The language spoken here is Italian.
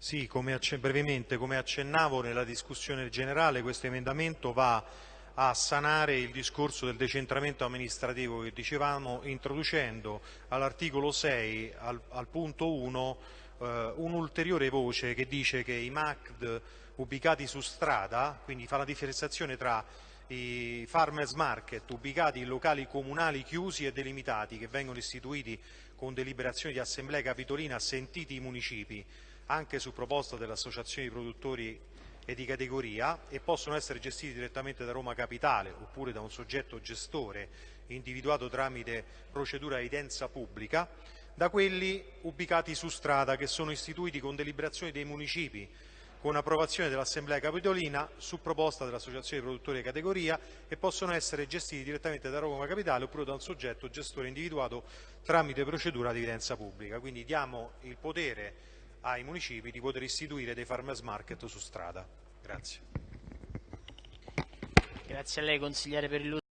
Sì, come brevemente, come accennavo nella discussione generale, questo emendamento va a sanare il discorso del decentramento amministrativo che dicevamo, introducendo all'articolo 6, al, al punto 1, eh, un'ulteriore voce che dice che i MACD ubicati su strada, quindi fa la differenziazione tra i farmers market ubicati in locali comunali chiusi e delimitati che vengono istituiti con deliberazione di assemblea capitolina sentiti i municipi anche su proposta dell'associazione di produttori e di categoria e possono essere gestiti direttamente da Roma Capitale oppure da un soggetto gestore individuato tramite procedura di evidenza pubblica, da quelli ubicati su strada che sono istituiti con deliberazione dei municipi con approvazione dell'Assemblea Capitolina su proposta dell'Associazione di produttori di categoria e possono essere gestiti direttamente da Roma Capitale oppure da un soggetto gestore individuato tramite procedura di evidenza pubblica. Quindi diamo il potere ai municipi di poter istituire dei farmers market su strada. Grazie. Grazie a lei consigliere per